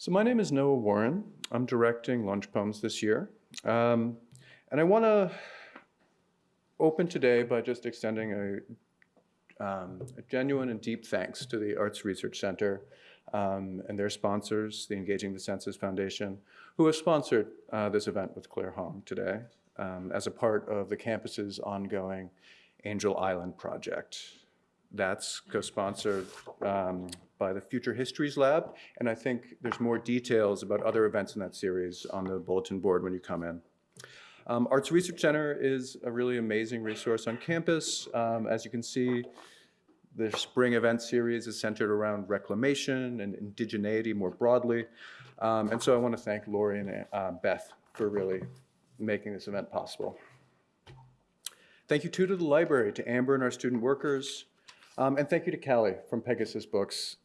So my name is Noah Warren. I'm directing Lunch Poems this year. Um, and I want to open today by just extending a, um, a, genuine and deep thanks to the Arts Research Center um, and their sponsors, the Engaging the Senses Foundation, who have sponsored uh, this event with Claire Hong today um, as a part of the campus's ongoing Angel Island project. That's co-sponsored um, by the Future Histories Lab, and I think there's more details about other events in that series on the bulletin board when you come in. Um, Arts Research Center is a really amazing resource on campus. Um, as you can see, the spring event series is centered around reclamation and indigeneity more broadly. Um, and so I want to thank Lori and uh, Beth for really making this event possible. Thank you too to the library, to Amber and our student workers, um, and thank you to Callie from Pegasus Books.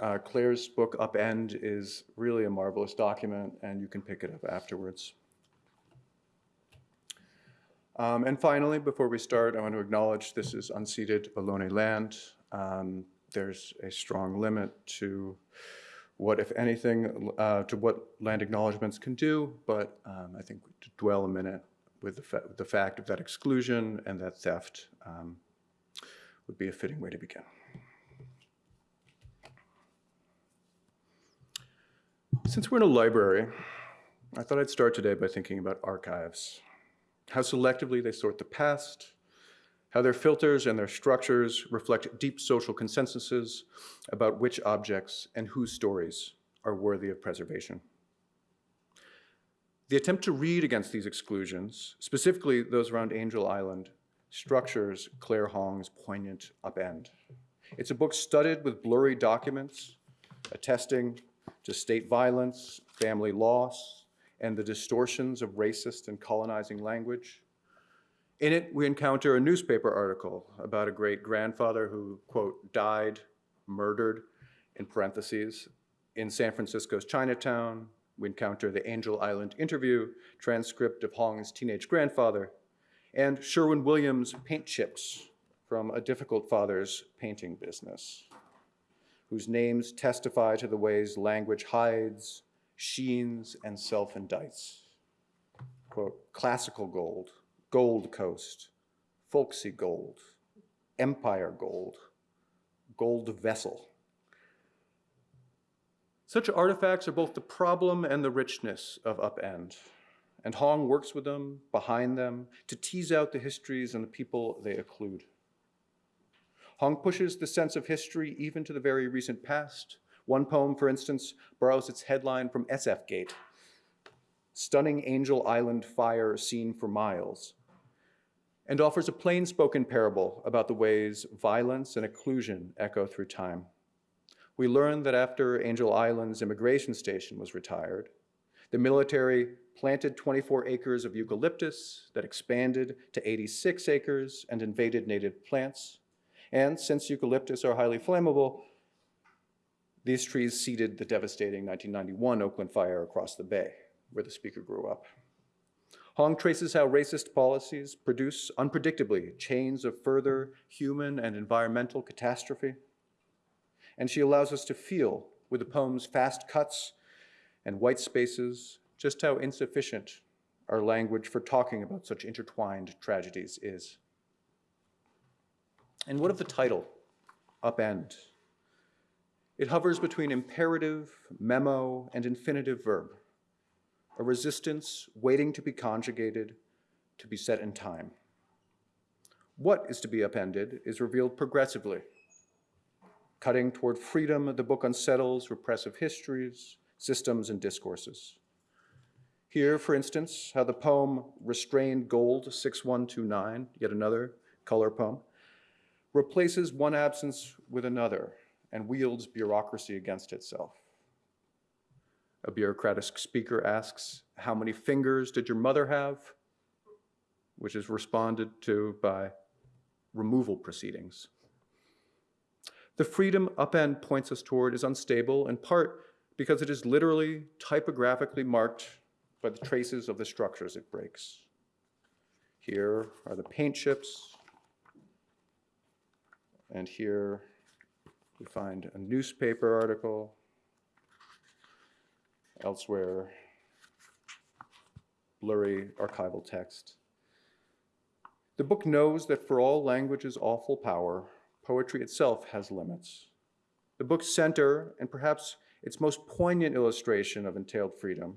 Uh, Claire's book, Upend, is really a marvelous document, and you can pick it up afterwards. Um, and finally, before we start, I want to acknowledge this is unceded Ohlone land. Um, there's a strong limit to what, if anything, uh, to what land acknowledgements can do, but um, I think to dwell a minute with the, fa the, fact of that exclusion and that theft um, would be a fitting way to begin. Since we're in a library, I thought I'd start today by thinking about archives, how selectively they sort the past, how their filters and their structures reflect deep social consensuses about which objects and whose stories are worthy of preservation. The attempt to read against these exclusions, specifically those around Angel Island, structures Claire Hong's poignant upend. It's a book studded with blurry documents attesting to state violence, family loss, and the distortions of racist and colonizing language. In it, we encounter a newspaper article about a great grandfather who, quote, died, murdered, in parentheses, in San Francisco's Chinatown. We encounter the Angel Island interview, transcript of Hong's teenage grandfather, and Sherwin Williams' paint chips from A Difficult Father's Painting Business, whose names testify to the ways language hides, sheens, and self-indicts. Quote, classical gold, gold coast, folksy gold, empire gold, gold vessel. Such artifacts are both the problem and the richness of Upend and Hong works with them, behind them, to tease out the histories and the people they occlude. Hong pushes the sense of history even to the very recent past. One poem, for instance, borrows its headline from SF Gate, Stunning Angel Island Fire Seen for Miles, and offers a plain-spoken parable about the ways violence and occlusion echo through time. We learn that after Angel Island's immigration station was retired, the military planted 24 acres of eucalyptus that expanded to 86 acres and invaded native plants. And since eucalyptus are highly flammable, these trees seeded the devastating 1991 Oakland fire across the bay, where the speaker grew up. Hong traces how racist policies produce unpredictably chains of further human and environmental catastrophe. And she allows us to feel, with the poem's fast cuts and white spaces, just how insufficient our language for talking about such intertwined tragedies is. And what of the title, Upend? It hovers between imperative, memo, and infinitive verb, a resistance waiting to be conjugated, to be set in time. What is to be upended is revealed progressively, cutting toward freedom, the book unsettles repressive histories, systems, and discourses. Here, for instance, how the poem Restrained Gold 6129, yet another color poem, replaces one absence with another and wields bureaucracy against itself. A bureaucratic speaker asks, how many fingers did your mother have? Which is responded to by removal proceedings. The freedom upend points us toward is unstable in part because it is literally typographically marked by the traces of the structures it breaks. Here are the paint chips, and here we find a newspaper article, elsewhere, blurry archival text. The book knows that for all language's awful power, poetry itself has limits. The book's center, and perhaps its most poignant illustration of entailed freedom,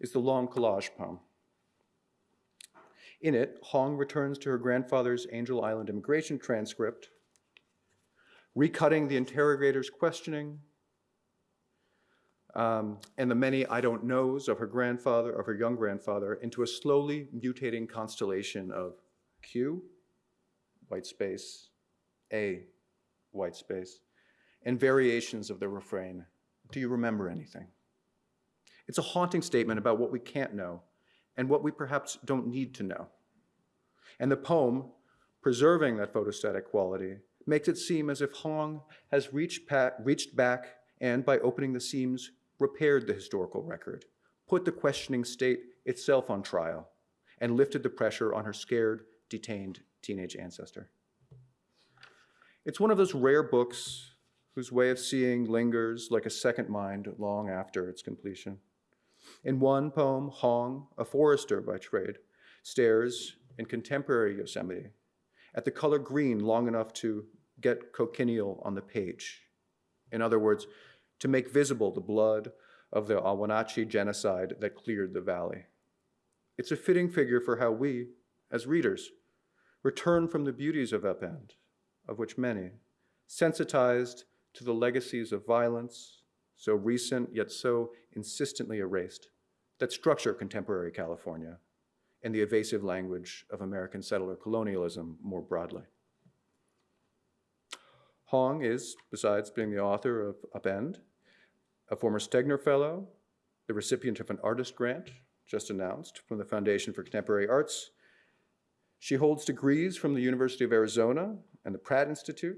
is the long collage poem. In it, Hong returns to her grandfather's Angel Island immigration transcript, recutting the interrogator's questioning um, and the many I don't knows of her grandfather, of her young grandfather, into a slowly mutating constellation of Q, white space, A, white space, and variations of the refrain, do you remember anything? It's a haunting statement about what we can't know and what we perhaps don't need to know. And the poem, preserving that photostatic quality, makes it seem as if Hong has reached, reached back and, by opening the seams, repaired the historical record, put the questioning state itself on trial, and lifted the pressure on her scared, detained teenage ancestor. It's one of those rare books whose way of seeing lingers like a second mind long after its completion. In one poem, Hong, a forester by trade, stares in contemporary Yosemite at the color green long enough to get cochineal on the page. In other words, to make visible the blood of the Ahwahneechee genocide that cleared the valley. It's a fitting figure for how we, as readers, return from the beauties of Upend, of which many, sensitized to the legacies of violence, so recent yet so insistently erased, that structure contemporary California and the evasive language of American settler colonialism more broadly. Hong is, besides being the author of Upend, a former Stegner Fellow, the recipient of an artist grant just announced from the Foundation for Contemporary Arts. She holds degrees from the University of Arizona and the Pratt Institute.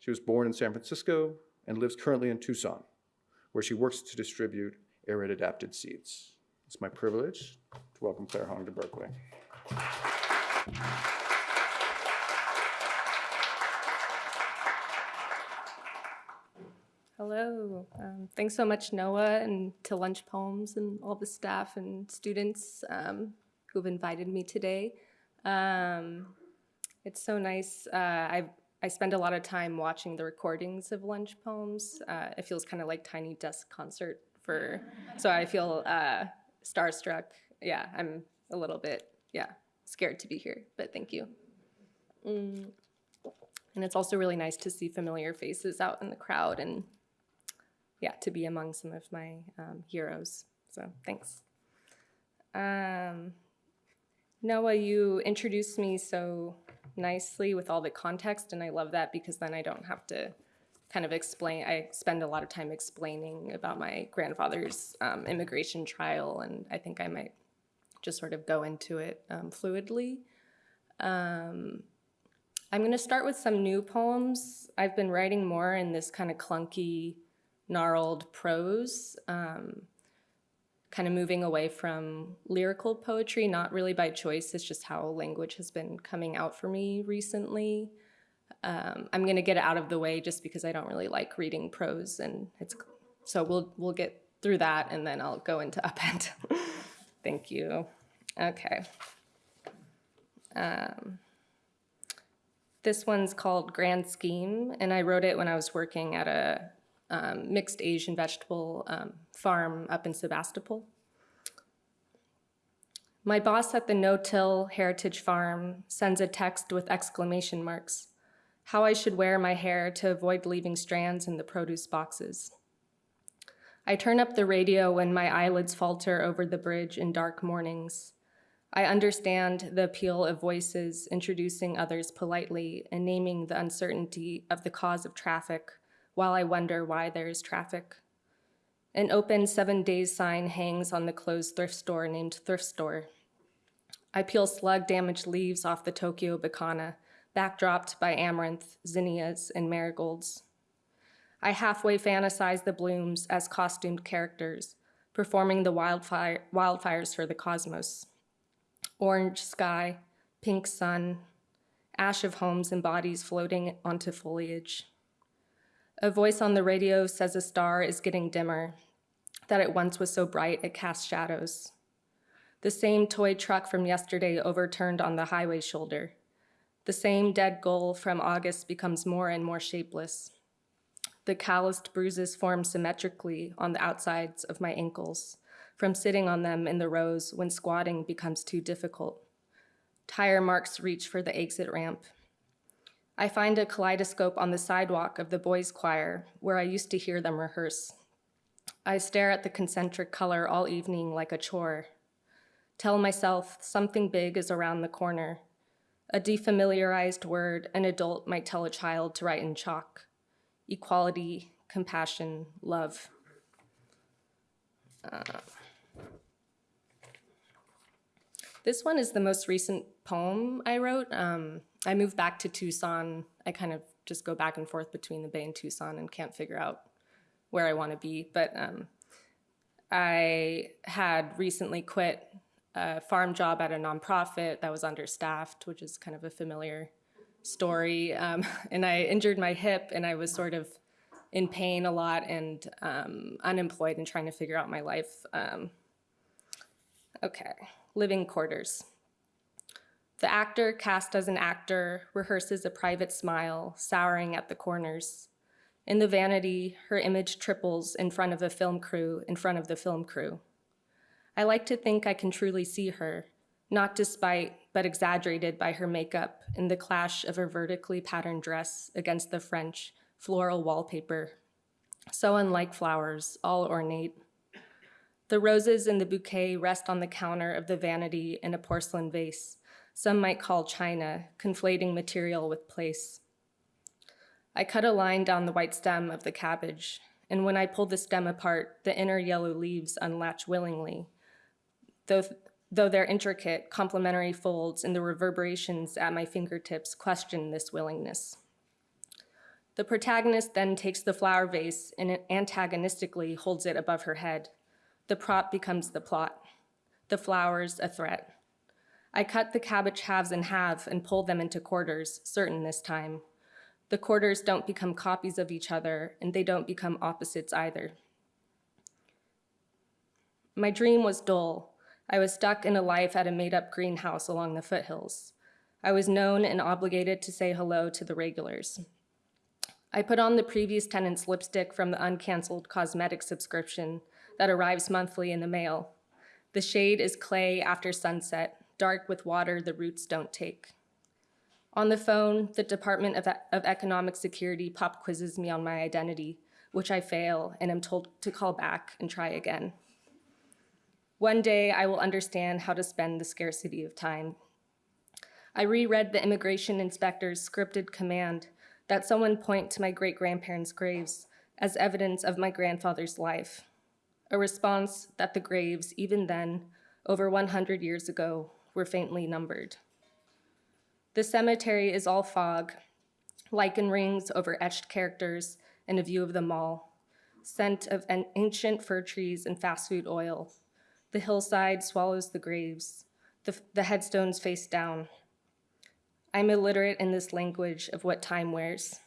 She was born in San Francisco and lives currently in Tucson, where she works to distribute arid adapted seeds. It's my privilege to welcome Claire Hong to Berkeley. Hello. Um, thanks so much, Noah, and to Lunch Poems and all the staff and students um, who've invited me today. Um, it's so nice. Uh, I I spend a lot of time watching the recordings of Lunch Poems. Uh, it feels kind of like Tiny Desk concert for, so I feel uh, starstruck. Yeah, I'm a little bit, yeah, scared to be here, but thank you. Mm. And it's also really nice to see familiar faces out in the crowd and yeah, to be among some of my um, heroes. So thanks. Um, Noah, you introduced me so nicely with all the context, and I love that because then I don't have to kind of explain. I spend a lot of time explaining about my grandfather's um, immigration trial, and I think I might just sort of go into it um, fluidly. Um, I'm going to start with some new poems. I've been writing more in this kind of clunky, gnarled prose, um, kind of moving away from lyrical poetry, not really by choice, it's just how language has been coming out for me recently. Um, I'm gonna get it out of the way just because I don't really like reading prose and it's, so we'll, we'll get through that and then I'll go into upend. Thank you. Okay. Um, this one's called Grand Scheme, and I wrote it when I was working at a um, mixed Asian vegetable um, farm up in Sebastopol. My boss at the no-till heritage farm sends a text with exclamation marks, how I should wear my hair to avoid leaving strands in the produce boxes. I turn up the radio when my eyelids falter over the bridge in dark mornings. I understand the appeal of voices introducing others politely and naming the uncertainty of the cause of traffic while I wonder why there is traffic. An open seven days sign hangs on the closed thrift store named Thrift Store. I peel slug damaged leaves off the Tokyo Bekana, backdropped by amaranth, zinnias, and marigolds. I halfway fantasize the blooms as costumed characters, performing the wildfire, wildfires for the cosmos. Orange sky, pink sun, ash of homes and bodies floating onto foliage. A voice on the radio says a star is getting dimmer. that it once was so bright it cast shadows. The same toy truck from yesterday overturned on the highway shoulder. The same dead gull from August becomes more and more shapeless. The calloused bruises form symmetrically on the outsides of my ankles from sitting on them in the rows when squatting becomes too difficult. Tire marks reach for the exit ramp. I find a kaleidoscope on the sidewalk of the boys' choir where I used to hear them rehearse. I stare at the concentric color all evening like a chore. Tell myself something big is around the corner. A defamiliarized word an adult might tell a child to write in chalk. Equality, compassion, love. Uh, this one is the most recent poem I wrote. Um, I moved back to Tucson. I kind of just go back and forth between the Bay and Tucson and can't figure out where I want to be. But um, I had recently quit a farm job at a nonprofit that was understaffed, which is kind of a familiar story. Um, and I injured my hip and I was sort of in pain a lot and um, unemployed and trying to figure out my life. Um, okay, living quarters. The actor cast as an actor rehearses a private smile, souring at the corners. In the vanity, her image triples in front of the film crew, in front of the film crew. I like to think I can truly see her, not despite, but exaggerated by her makeup in the clash of her vertically patterned dress against the French floral wallpaper. So unlike flowers, all ornate. The roses in the bouquet rest on the counter of the vanity in a porcelain vase, some might call china, conflating material with place. I cut a line down the white stem of the cabbage, and when I pull the stem apart, the inner yellow leaves unlatch willingly, though, though their intricate, complementary folds and the reverberations at my fingertips question this willingness. The protagonist then takes the flower vase and antagonistically holds it above her head. The prop becomes the plot, the flowers a threat. I cut the cabbage halves in half and pull them into quarters, certain this time. The quarters don't become copies of each other, and they don't become opposites either. My dream was dull. I was stuck in a life at a made-up greenhouse along the foothills. I was known and obligated to say hello to the regulars. I put on the previous tenant's lipstick from the uncanceled cosmetic subscription that arrives monthly in the mail. The shade is clay after sunset, dark with water the roots don't take. On the phone, the Department of, of Economic Security pop quizzes me on my identity, which I fail and am told to call back and try again. One day I will understand how to spend the scarcity of time. I reread the immigration inspector's scripted command that someone point to my great-grandparents' graves as evidence of my grandfather's life, a response that the graves, even then, over 100 years ago, were faintly numbered. The cemetery is all fog, lichen rings over etched characters and a view of the mall, scent of an ancient fir trees and fast food oil. The hillside swallows the graves, the, the headstones face down. I'm illiterate in this language of what time wears.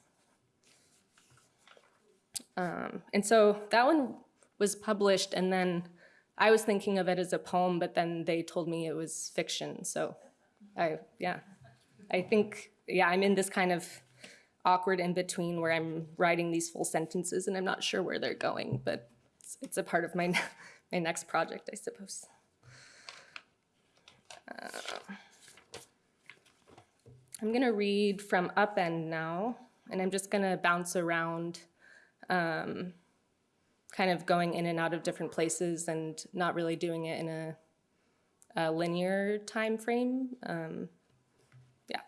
Um, and so that one was published and then I was thinking of it as a poem, but then they told me it was fiction. So I, yeah, I think, yeah, I'm in this kind of awkward in between where I'm writing these full sentences and I'm not sure where they're going, but it's, it's a part of my, my next project, I suppose. Uh, I'm gonna read from Upend now, and I'm just gonna bounce around um, kind of going in and out of different places and not really doing it in a, a linear time frame. Um, yeah.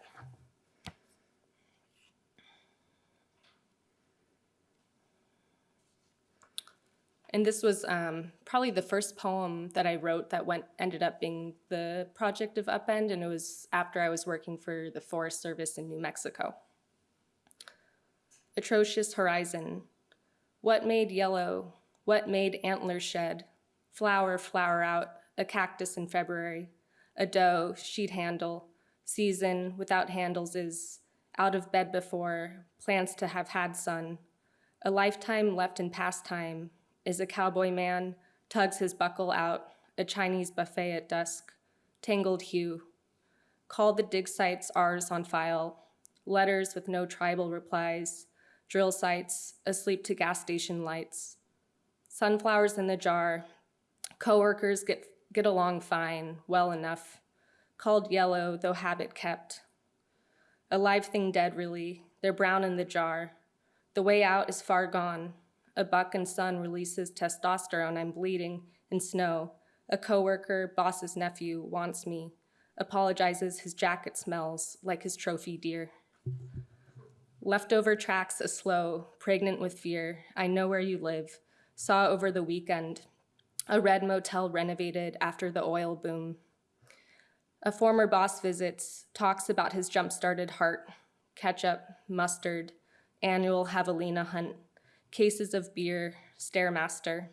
And this was um, probably the first poem that I wrote that went ended up being the project of Upend, and it was after I was working for the Forest Service in New Mexico. Atrocious horizon, what made yellow what made antlers shed? Flower, flower out, a cactus in February. A doe, sheet handle. Season without handles is out of bed before, plans to have had sun. A lifetime left in pastime, is a cowboy man, tugs his buckle out, a Chinese buffet at dusk, tangled hue. Call the dig sites ours on file, letters with no tribal replies, drill sites, asleep to gas station lights. Sunflowers in the jar, coworkers get, get along fine, well enough, called yellow, though habit kept. A live thing dead, really, they're brown in the jar. The way out is far gone. A buck and son releases testosterone, I'm bleeding, in snow. A coworker, boss's nephew, wants me, apologizes his jacket smells like his trophy deer. Leftover tracks a slow, pregnant with fear. I know where you live. Saw over the weekend. A red motel renovated after the oil boom. A former boss visits, talks about his jump started heart, ketchup, mustard, annual javelina hunt, cases of beer, stairmaster.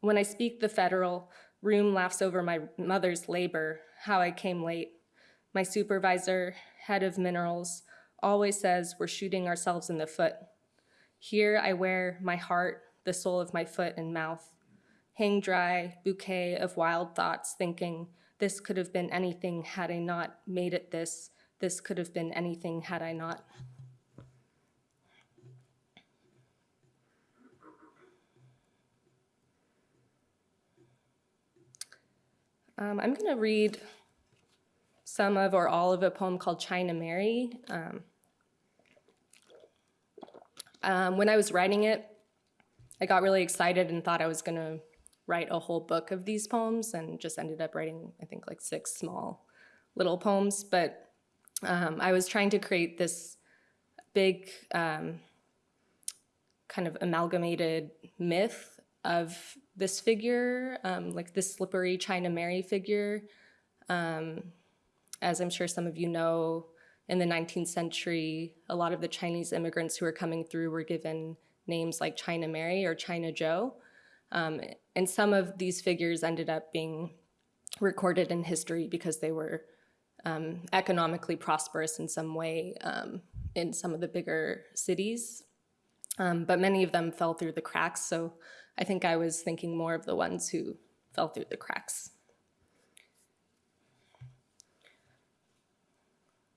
When I speak the federal, room laughs over my mother's labor, how I came late. My supervisor, head of minerals, always says we're shooting ourselves in the foot. Here I wear my heart, the sole of my foot and mouth. Hang dry, bouquet of wild thoughts, thinking this could have been anything had I not made it this. This could have been anything had I not. Um, I'm going to read some of or all of a poem called China Mary. Um, um, when I was writing it, I got really excited and thought I was going to write a whole book of these poems and just ended up writing, I think, like six small little poems. But um, I was trying to create this big um, kind of amalgamated myth of this figure, um, like this slippery China Mary figure. Um, as I'm sure some of you know, in the 19th century, a lot of the Chinese immigrants who were coming through were given names like China Mary or China Joe. Um, and some of these figures ended up being recorded in history because they were um, economically prosperous in some way um, in some of the bigger cities. Um, but many of them fell through the cracks, so I think I was thinking more of the ones who fell through the cracks.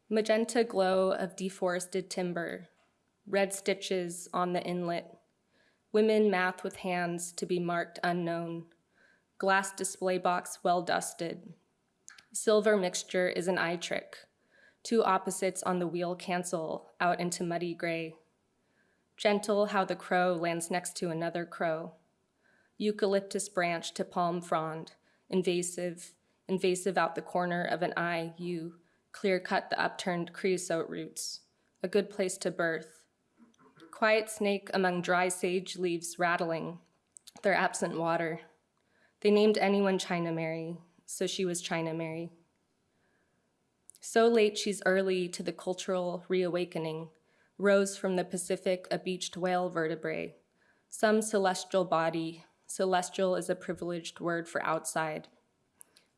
Magenta glow of deforested timber, red stitches on the inlet, women math with hands to be marked unknown, glass display box well dusted. Silver mixture is an eye trick. Two opposites on the wheel cancel out into muddy gray. Gentle how the crow lands next to another crow. Eucalyptus branch to palm frond, invasive, invasive out the corner of an eye, you clear cut the upturned creosote roots, a good place to birth. Quiet snake among dry sage leaves rattling, their absent water. They named anyone China Mary, so she was China Mary. So late she's early to the cultural reawakening, rose from the Pacific a beached whale vertebrae, some celestial body, celestial is a privileged word for outside.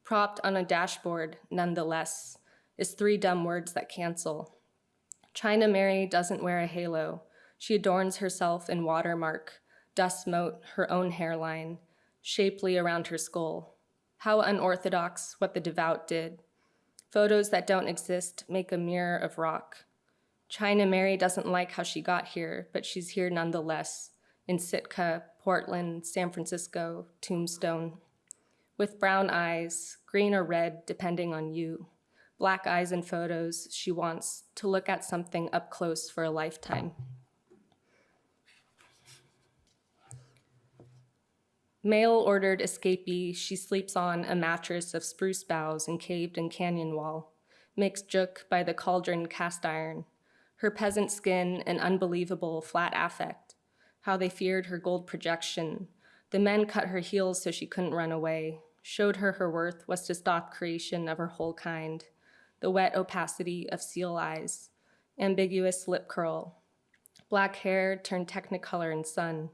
Propped on a dashboard, nonetheless, is three dumb words that cancel. China Mary doesn't wear a halo. She adorns herself in watermark, dust mote, her own hairline, shapely around her skull. How unorthodox what the devout did. Photos that don't exist make a mirror of rock. China Mary doesn't like how she got here, but she's here nonetheless, in Sitka, Portland, San Francisco, Tombstone. With brown eyes, green or red, depending on you black eyes in photos, she wants to look at something up close for a lifetime. Mail ordered escapee, she sleeps on a mattress of spruce boughs encaved in canyon wall, mixed juk by the cauldron cast iron, her peasant skin an unbelievable flat affect, how they feared her gold projection. The men cut her heels so she couldn't run away, showed her her worth was to stop creation of her whole kind, the wet opacity of seal eyes, ambiguous lip curl, black hair turned technicolor in sun.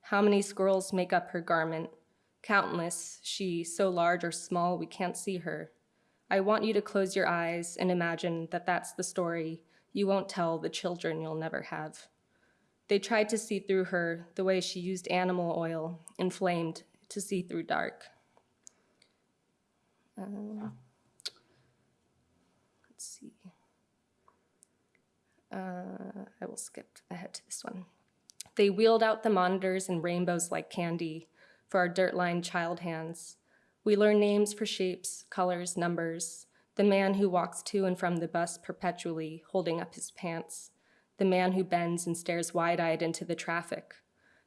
How many squirrels make up her garment? Countless, she, so large or small we can't see her. I want you to close your eyes and imagine that that's the story you won't tell the children you'll never have. They tried to see through her the way she used animal oil, inflamed, to see through dark. Um, let's see. Uh, I will skip ahead to this one. They wheeled out the monitors in rainbows like candy for our dirt-lined child hands. We learn names for shapes, colors, numbers. The man who walks to and from the bus perpetually, holding up his pants. The man who bends and stares wide-eyed into the traffic.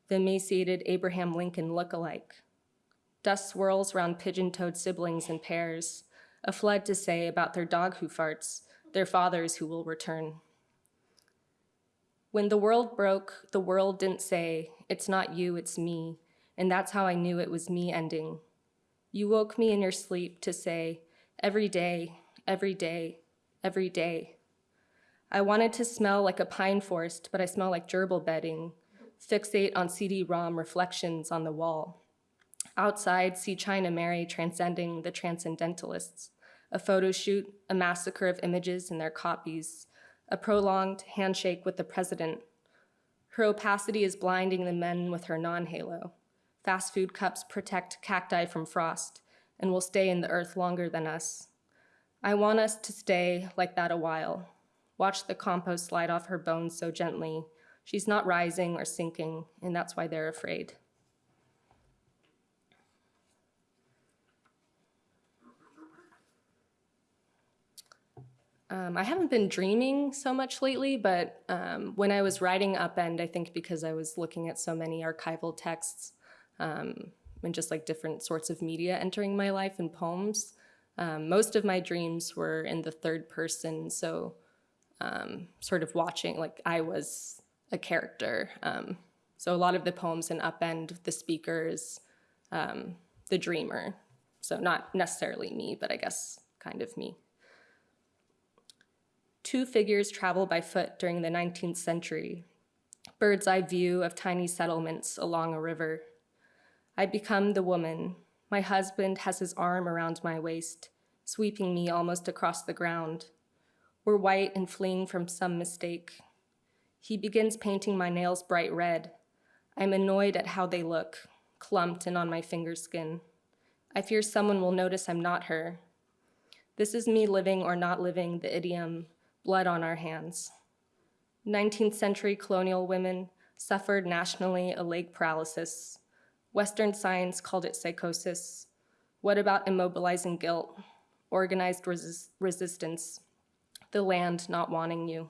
The emaciated Abraham Lincoln look-alike. Dust swirls around pigeon-toed siblings in pairs. A flood to say about their dog who farts, their fathers who will return. When the world broke, the world didn't say, it's not you, it's me. And that's how I knew it was me ending. You woke me in your sleep to say, every day, every day, every day. I wanted to smell like a pine forest, but I smell like gerbil bedding. Fixate on CD-ROM reflections on the wall. Outside, see China Mary transcending the transcendentalists. A photo shoot, a massacre of images and their copies, a prolonged handshake with the president. Her opacity is blinding the men with her non-halo. Fast food cups protect cacti from frost and will stay in the earth longer than us. I want us to stay like that a while. Watch the compost slide off her bones so gently. She's not rising or sinking, and that's why they're afraid. Um, I haven't been dreaming so much lately, but um, when I was writing Upend, I think because I was looking at so many archival texts um, and just like different sorts of media entering my life and poems, um, most of my dreams were in the third person. So um, sort of watching, like I was a character. Um, so a lot of the poems in Upend, the speakers, is the dreamer. So not necessarily me, but I guess kind of me. Two figures travel by foot during the 19th century. Bird's eye view of tiny settlements along a river. I become the woman. My husband has his arm around my waist, sweeping me almost across the ground. We're white and fleeing from some mistake. He begins painting my nails bright red. I'm annoyed at how they look, clumped and on my finger skin. I fear someone will notice I'm not her. This is me living or not living the idiom, blood on our hands. 19th century colonial women suffered nationally a leg paralysis. Western science called it psychosis. What about immobilizing guilt, organized resist resistance, the land not wanting you?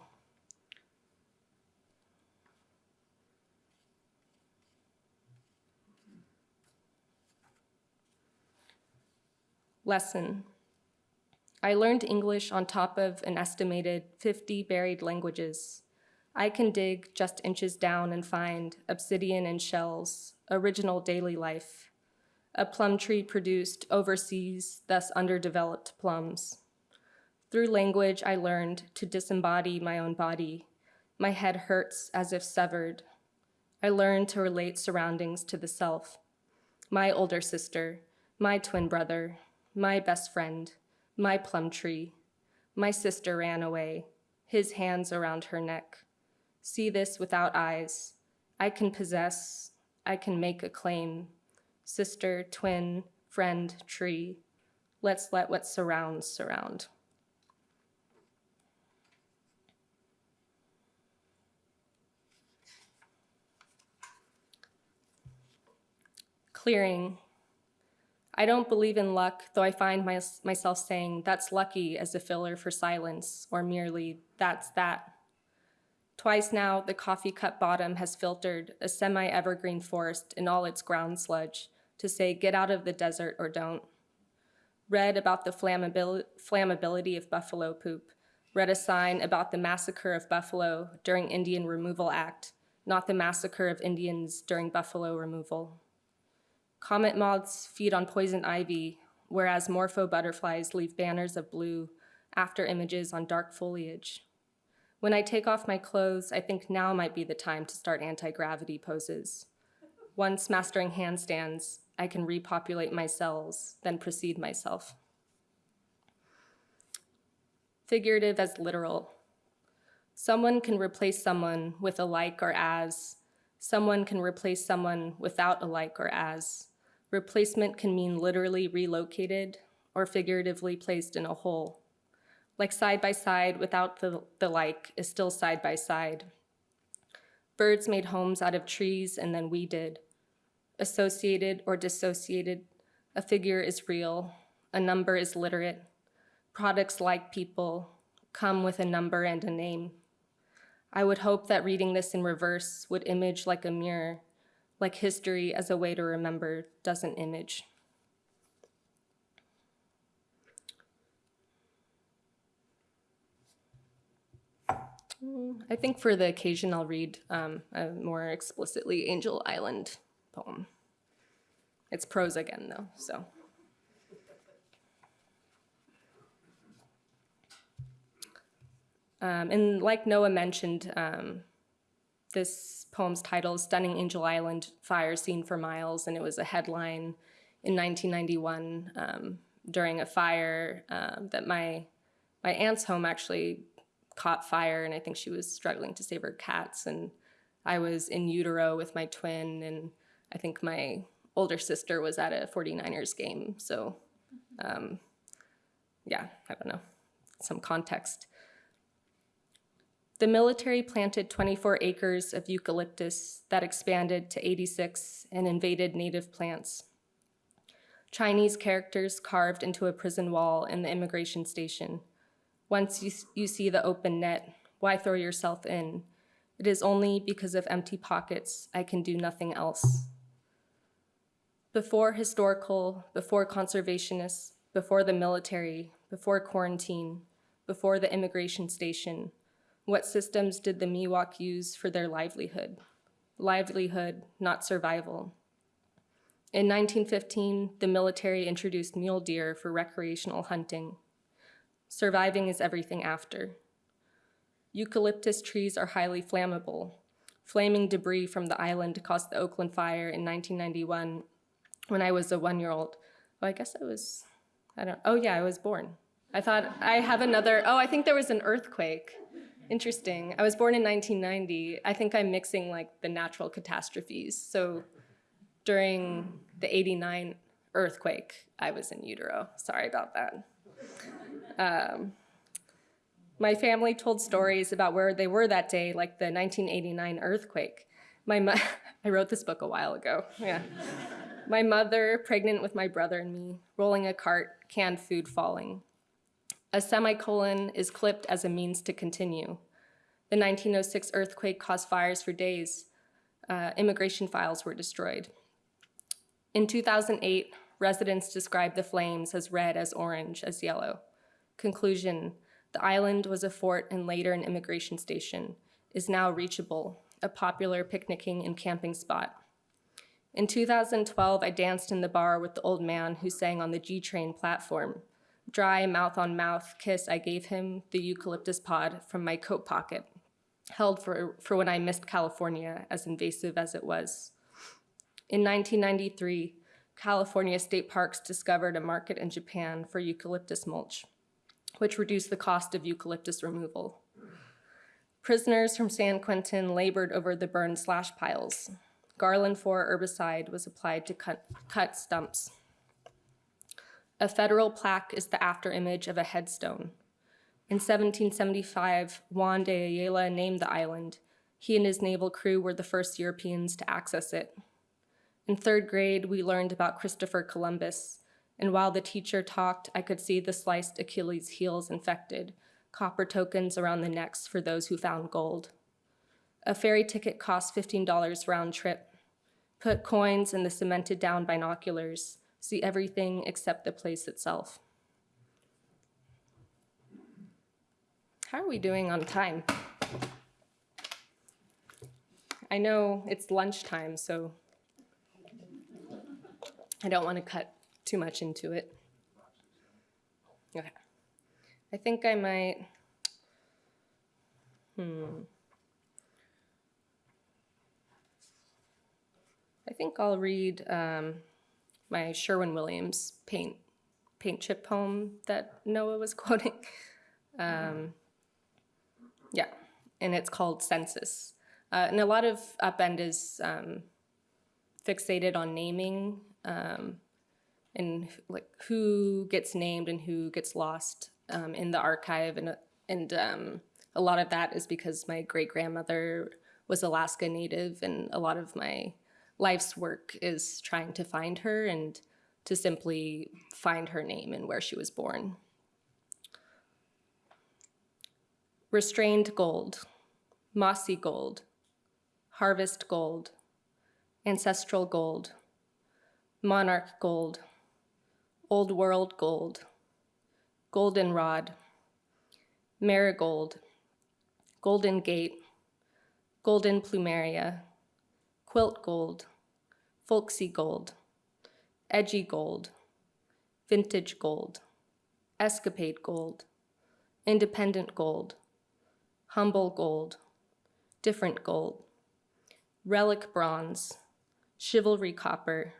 Lesson. I learned English on top of an estimated 50 buried languages. I can dig just inches down and find obsidian and shells, original daily life. A plum tree produced overseas, thus underdeveloped plums. Through language, I learned to disembody my own body. My head hurts as if severed. I learned to relate surroundings to the self. My older sister, my twin brother, my best friend, my plum tree. My sister ran away, his hands around her neck. See this without eyes. I can possess, I can make a claim. Sister, twin, friend, tree. Let's let what surrounds surround. Clearing. I don't believe in luck, though I find my, myself saying, that's lucky as a filler for silence, or merely, that's that. Twice now, the coffee cup bottom has filtered a semi-evergreen forest in all its ground sludge to say, get out of the desert or don't. Read about the flammabil flammability of buffalo poop. Read a sign about the massacre of buffalo during Indian Removal Act, not the massacre of Indians during buffalo removal. Comet moths feed on poison ivy, whereas morpho butterflies leave banners of blue after images on dark foliage. When I take off my clothes, I think now might be the time to start anti-gravity poses. Once mastering handstands, I can repopulate my cells, then precede myself. Figurative as literal. Someone can replace someone with a like or as. Someone can replace someone without a like or as. Replacement can mean literally relocated or figuratively placed in a hole. Like side by side without the, the like is still side by side. Birds made homes out of trees and then we did. Associated or dissociated, a figure is real, a number is literate. Products like people come with a number and a name. I would hope that reading this in reverse would image like a mirror, like history as a way to remember doesn't image. Mm, I think for the occasion I'll read um, a more explicitly Angel Island poem. It's prose again though, so. Um, and like Noah mentioned, um, this poem's title is Stunning Angel Island Fire Seen for Miles, and it was a headline in 1991 um, during a fire um, that my, my aunt's home actually caught fire, and I think she was struggling to save her cats, and I was in utero with my twin, and I think my older sister was at a 49ers game, so um, yeah, I don't know, some context. The military planted 24 acres of eucalyptus that expanded to 86 and invaded native plants. Chinese characters carved into a prison wall in the immigration station. Once you, you see the open net, why throw yourself in? It is only because of empty pockets I can do nothing else. Before historical, before conservationists, before the military, before quarantine, before the immigration station, what systems did the Miwok use for their livelihood? Livelihood, not survival. In 1915, the military introduced mule deer for recreational hunting. Surviving is everything after. Eucalyptus trees are highly flammable. Flaming debris from the island caused the Oakland fire in 1991 when I was a one-year-old. Oh, I guess I was, I don't, oh yeah, I was born. I thought I have another, oh, I think there was an earthquake. Interesting. I was born in 1990. I think I'm mixing like the natural catastrophes. So during the 89 earthquake, I was in utero. Sorry about that. Um, my family told stories about where they were that day, like the 1989 earthquake. My I wrote this book a while ago, yeah. my mother, pregnant with my brother and me, rolling a cart, canned food falling. A semicolon is clipped as a means to continue. The 1906 earthquake caused fires for days. Uh, immigration files were destroyed. In 2008, residents described the flames as red, as orange, as yellow. Conclusion, the island was a fort and later an immigration station, is now reachable, a popular picnicking and camping spot. In 2012, I danced in the bar with the old man who sang on the G-Train platform. Dry mouth-on-mouth kiss I gave him the eucalyptus pod from my coat pocket, held for, for when I missed California, as invasive as it was. In 1993, California state parks discovered a market in Japan for eucalyptus mulch, which reduced the cost of eucalyptus removal. Prisoners from San Quentin labored over the burned slash piles. Garlon 4 herbicide was applied to cut, cut stumps. A federal plaque is the afterimage of a headstone. In 1775, Juan de Ayala named the island. He and his naval crew were the first Europeans to access it. In third grade, we learned about Christopher Columbus, and while the teacher talked, I could see the sliced Achilles heels infected, copper tokens around the necks for those who found gold. A ferry ticket cost $15 round trip. Put coins in the cemented down binoculars see everything except the place itself. How are we doing on time? I know it's lunchtime, so I don't want to cut too much into it. Okay. I think I might, hmm. I think I'll read um, my Sherwin-Williams paint paint chip poem that Noah was quoting. Um, yeah, and it's called Census. Uh, and a lot of Upend is um, fixated on naming um, and like who gets named and who gets lost um, in the archive, and and um, a lot of that is because my great grandmother was Alaska Native, and a lot of my life's work is trying to find her and to simply find her name and where she was born. Restrained gold, mossy gold, harvest gold, ancestral gold, monarch gold, old world gold, goldenrod, marigold, golden gate, golden plumeria, quilt gold, folksy gold, edgy gold, vintage gold, escapade gold, independent gold, humble gold, different gold, relic bronze, chivalry copper,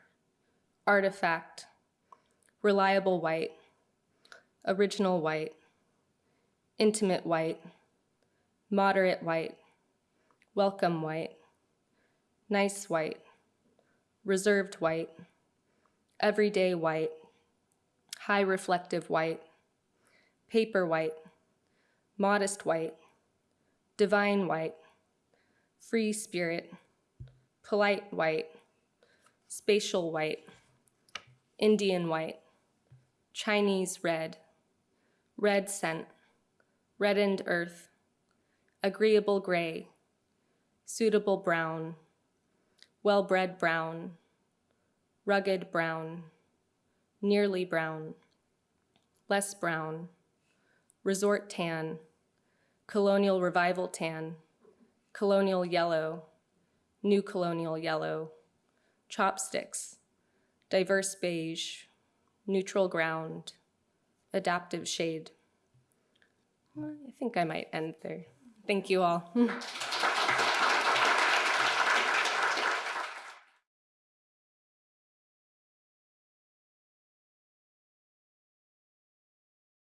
artifact, reliable white, original white, intimate white, moderate white, welcome white, nice white, reserved white, everyday white, high reflective white, paper white, modest white, divine white, free spirit, polite white, spatial white, Indian white, Chinese red, red scent, reddened earth, agreeable gray, suitable brown, well-bred brown, rugged brown, nearly brown, less brown, resort tan, colonial revival tan, colonial yellow, new colonial yellow, chopsticks, diverse beige, neutral ground, adaptive shade. I think I might end there. Thank you all.